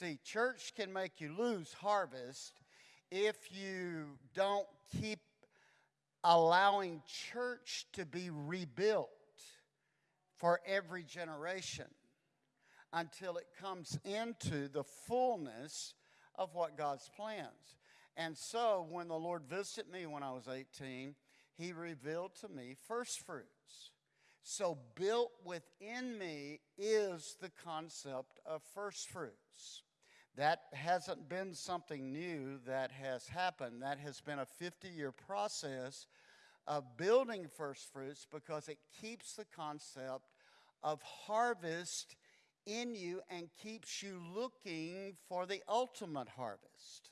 See, church can make you lose harvest if you don't keep allowing church to be rebuilt for every generation until it comes into the fullness of what God's plans. And so when the Lord visited me when I was 18, he revealed to me first fruits. So built within me is the concept of first fruits. That hasn't been something new that has happened. That has been a 50 year process of building first fruits because it keeps the concept of harvest in you and keeps you looking for the ultimate harvest.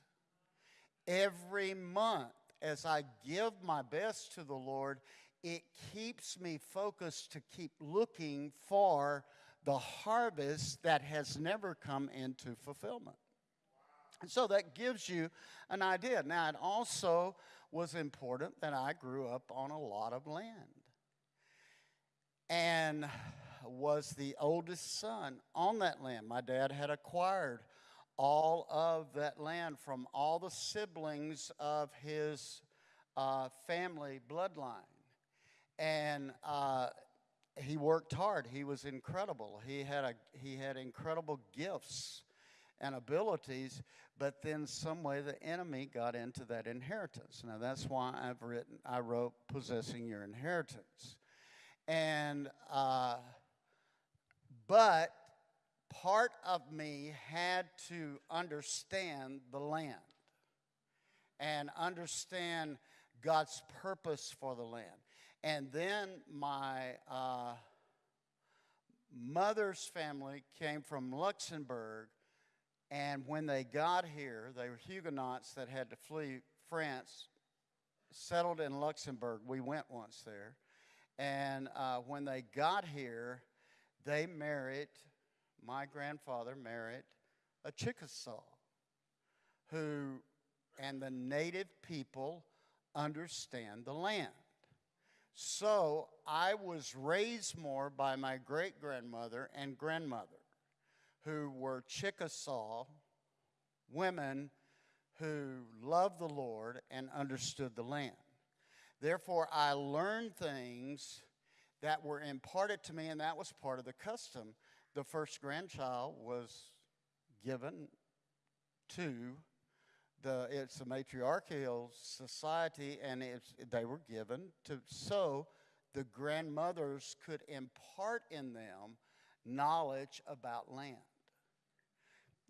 Every month, as I give my best to the Lord, it keeps me focused to keep looking for the harvest that has never come into fulfillment. And so that gives you an idea. Now, it also was important that I grew up on a lot of land and was the oldest son on that land. My dad had acquired all of that land from all the siblings of his uh, family bloodline. And uh, he worked hard. He was incredible. He had, a, he had incredible gifts and abilities, but then some way the enemy got into that inheritance. Now that's why I've written, I wrote Possessing Your Inheritance. And, uh, but part of me had to understand the land and understand God's purpose for the land. And then my uh, mother's family came from Luxembourg, and when they got here, they were Huguenots that had to flee France, settled in Luxembourg. We went once there. And uh, when they got here, they married, my grandfather married a Chickasaw who, and the native people understand the land. So I was raised more by my great grandmother and grandmother who were Chickasaw women who loved the Lord and understood the land. Therefore, I learned things that were imparted to me, and that was part of the custom. The first grandchild was given to it's a matriarchal society, and they were given to so the grandmothers could impart in them knowledge about land.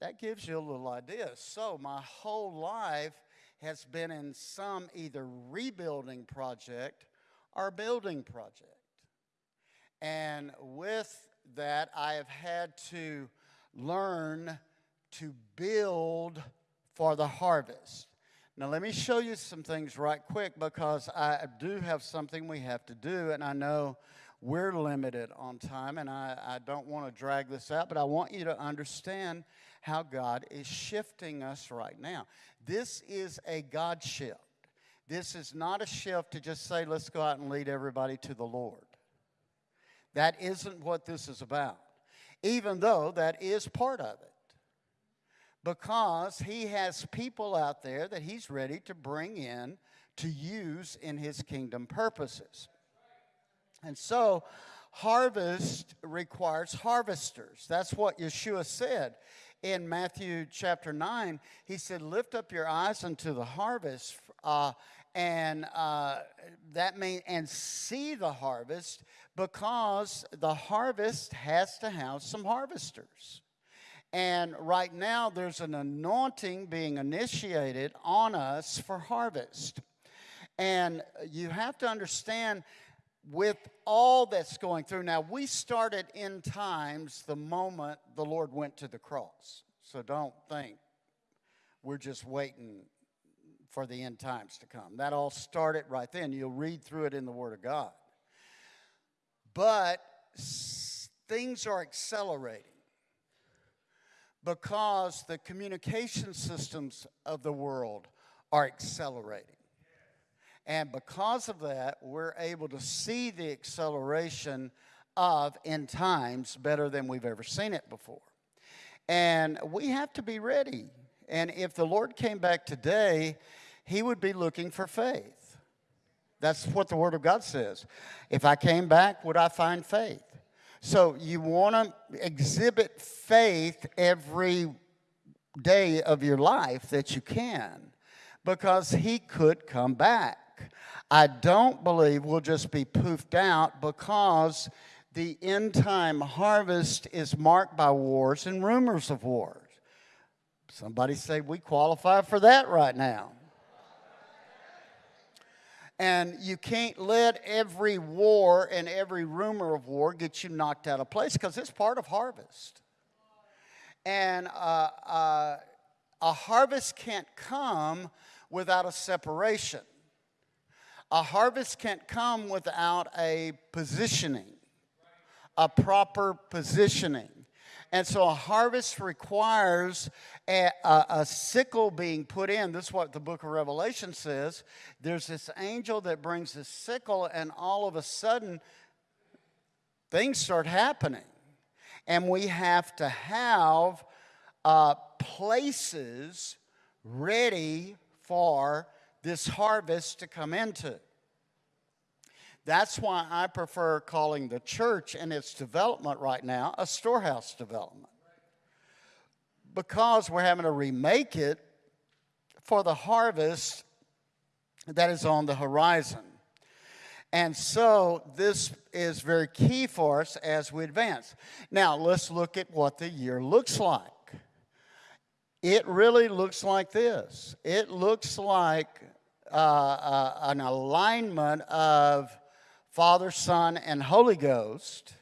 That gives you a little idea. So, my whole life has been in some either rebuilding project or building project. And with that, I have had to learn to build for the harvest. Now, let me show you some things right quick because I do have something we have to do, and I know we're limited on time, and I, I don't want to drag this out, but I want you to understand how God is shifting us right now. This is a God shift. This is not a shift to just say, let's go out and lead everybody to the Lord. That isn't what this is about, even though that is part of it. Because He has people out there that He's ready to bring in to use in His kingdom purposes. And so, harvest requires harvesters. That's what Yeshua said in Matthew chapter 9. He said, Lift up your eyes unto the harvest. Uh, and uh, that means, and see the harvest because the harvest has to have some harvesters. And right now, there's an anointing being initiated on us for harvest. And you have to understand with all that's going through. Now, we started in times the moment the Lord went to the cross. So don't think we're just waiting for the end times to come. That all started right then. You'll read through it in the Word of God. But things are accelerating because the communication systems of the world are accelerating. And because of that, we're able to see the acceleration of end times better than we've ever seen it before. And we have to be ready. And if the Lord came back today, he would be looking for faith. That's what the Word of God says. If I came back, would I find faith? So you want to exhibit faith every day of your life that you can because he could come back. I don't believe we'll just be poofed out because the end time harvest is marked by wars and rumors of wars. Somebody say we qualify for that right now. And you can't let every war and every rumor of war get you knocked out of place because it's part of harvest. And uh, uh, a harvest can't come without a separation. A harvest can't come without a positioning, a proper positioning. And so a harvest requires a, a, a, sickle being put in. This is what the book of Revelation says. There's this angel that brings this sickle, and all of a sudden, things start happening. And we have to have uh, places ready for this harvest to come into. That's why I prefer calling the church and its development right now a storehouse development. Because we're having to remake it for the harvest that is on the horizon. And so this is very key for us as we advance. Now, let's look at what the year looks like. It really looks like this it looks like uh, uh, an alignment of Father, Son, and Holy Ghost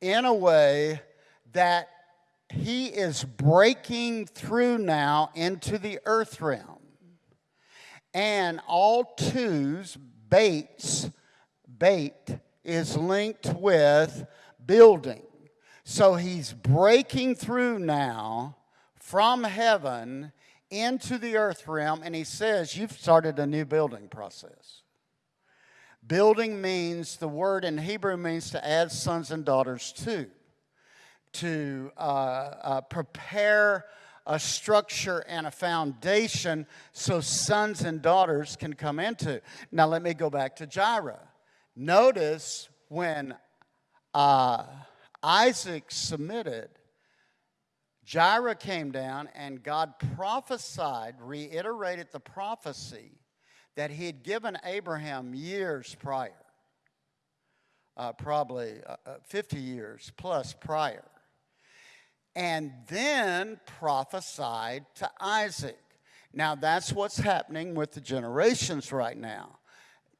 in a way that he is breaking through now into the earth realm. And all twos, baits, Beit is linked with building. So he's breaking through now from heaven into the earth realm, and he says, You've started a new building process. Building means, the word in Hebrew means to add sons and daughters to, to uh, uh, prepare a structure and a foundation so sons and daughters can come into. Now, let me go back to Jireh. Notice when uh, Isaac submitted, Jireh came down and God prophesied, reiterated the prophecy that he had given Abraham years prior, uh, probably uh, uh 50 years plus prior, and then prophesied to Isaac. Now, that's what's happening with the generations right now.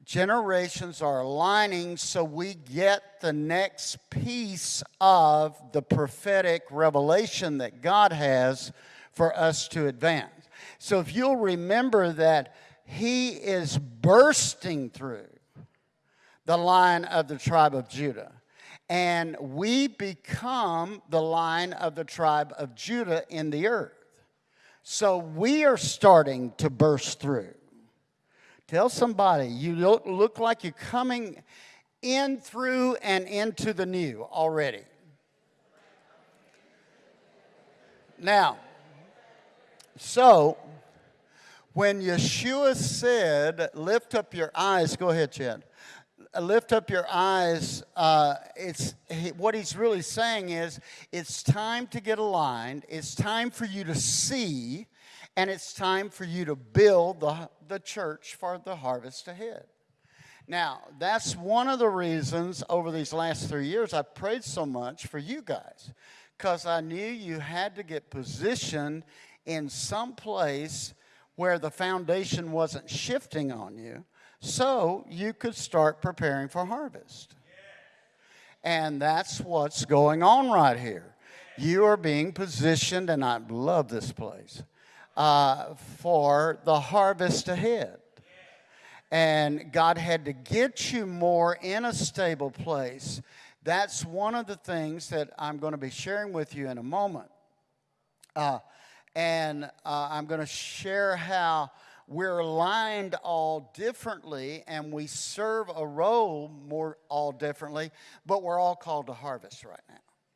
Generations are aligning so we get the next piece of the prophetic revelation that God has for us to advance. So, if you'll remember that he is bursting through the line of the tribe of Judah. And we become the line of the tribe of Judah in the earth. So we are starting to burst through. Tell somebody, you look, look like you're coming in through and into the new already. Now, so when Yeshua said, Lift up your eyes, go ahead, Chad. Lift up your eyes. Uh, it's what he's really saying is it's time to get aligned. It's time for you to see, and it's time for you to build the, the church for the harvest ahead. Now, that's one of the reasons over these last three years I prayed so much for you guys, because I knew you had to get positioned in some place where the foundation wasn't shifting on you so you could start preparing for harvest. And that's what's going on right here. You are being positioned, and I love this place, uh, for the harvest ahead. And God had to get you more in a stable place. That's one of the things that I'm going to be sharing with you in a moment. Uh, and uh, I'm going to share how we're aligned all differently and we serve a role more all differently, but we're all called to harvest right now.